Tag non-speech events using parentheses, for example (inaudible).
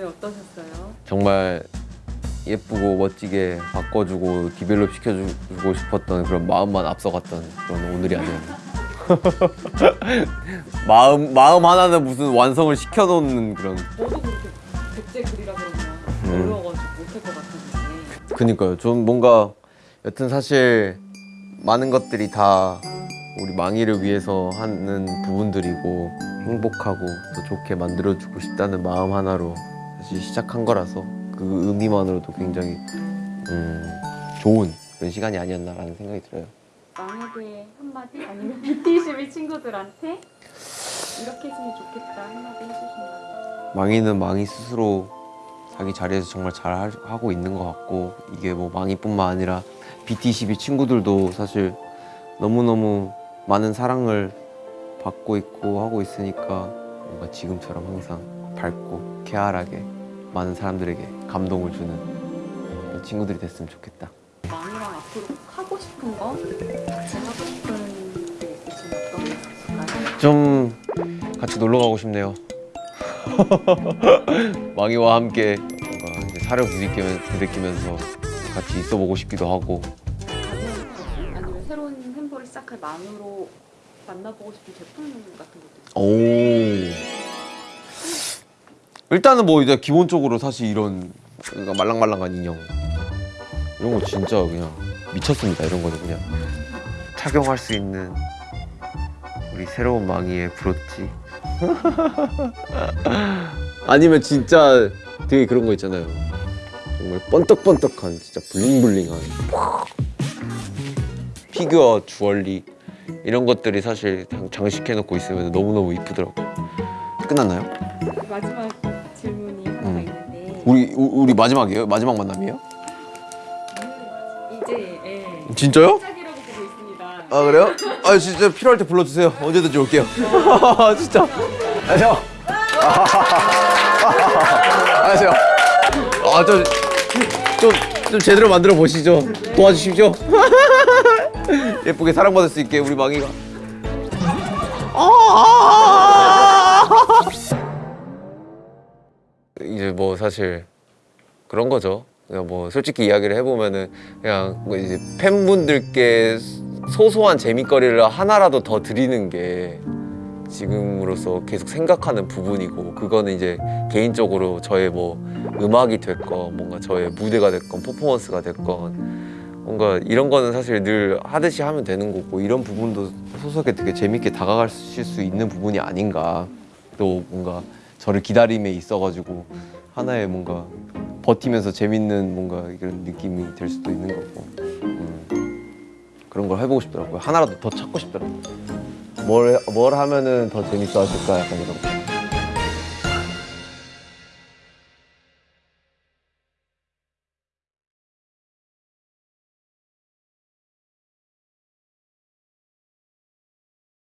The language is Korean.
네, 어떠셨어요? 정말 예쁘고 멋지게 바꿔주고 디벨롭 시켜주고 싶었던 그런 마음만 앞서갔던 그런 오늘이 아니었나. (laughs) 마음 마음 하나는 무슨 완성을 시켜놓는 그런. 저도 그렇게 백제 그리라 그러면 음. 어려워가지고 못할 것 같았는데 그니까요. 좀 뭔가 여튼 사실 많은 것들이 다 우리 망이를 위해서 하는 부분들이고 행복하고 더 좋게 만들어주고 싶다는 마음 하나로 사실 시작한 거라서 그 의미만으로도 굉장히 음, 좋은 그런 시간이 아니었나라는 생각이 들어요. 망에게 한마디 아니면 (laughs) BT12 친구들한테 이렇게 했으면 좋겠다 한마디 해주신다면 망이는 망이 스스로 자기 자리에서 정말 잘 할- 하고 있는 것 같고 이게 뭐 망이뿐만 아니라 BT12 친구들도 사실 너무너무 많은 사랑을 받고 있고 하고 있으니까 뭔가 지금처럼 항상 밝고 쾌활하게 많은 사람들에게 감동을 주는 친구들이 됐으면 좋겠다. 망이랑 앞으로 하고 싶은 거 같이 하고 싶은 게 있으시면 어떤 게 있을까요? 좀 같이 놀러 가고 싶네요. (laughs) 망이와 함께 뭔가 부딪히면, 부딪히면서 같이 있어 보고 싶기도 하고 아니면 새로운 햄버를 시작할 망으로 만나보고 싶은 제품 같은 것도 있어요? 오. 일단은 뭐 이제 기본적으로 사실 이런 그러니까 말랑말랑한 인형 이런 거 진짜 그냥 미쳤습니다. 이런 거는 그냥 착용할 수 있는 우리 새로운 망이의 브로치. (laughs) 아니면 진짜 되게 그런 거 있잖아요. 정말 번떡번떡한 진짜 블링블링한 피규어 주얼리 이런 것들이 사실 장- 장식해놓고 있으면 너무너무 이쁘더라고요. 끝났나요? 마지막 우리 우- 우리 마지막이에요? 마지막 만남이에요? 이제 예, 진짜요? 아 그래요? 아 진짜 필요할 때 불러주세요. 언제든지 올게요. (laughs) 진짜. 안녕하세요. (laughs) 안녕하세요. 아좀 좀 좀 제대로 만들어 보시죠. 도와주십시오. (laughs) 예쁘게 사랑받을 수 있게 우리 망이가. 이제 뭐 사실 그런 거죠. 그냥 뭐 솔직히 이야기를 해보면은 그냥 뭐 이제 팬분들께 소소한 재미거리를 하나라도 더 드리는 게 지금으로서 계속 생각하는 부분이고 그거는 이제 개인적으로 저의 뭐 음악이 됐건 뭔가 저의 무대가 됐건 퍼포먼스가 됐건 뭔가 이런 거는 사실 늘 하듯이 하면 되는 거고 이런 부분도 소소하게 되게 재밌게 다가가실 수 있는 부분이 아닌가 또 뭔가 저를 기다림에 있어가지고 하나의 뭔가 버티면서 재밌는 뭔가 이런 느낌이 될 수도 있는 거고. 음, 그런 걸 해보고 싶더라고요. 하나라도 더 찾고 싶더라고요. 뭘, 뭘 하면은 더 재밌어 하실까? 약간 이런 거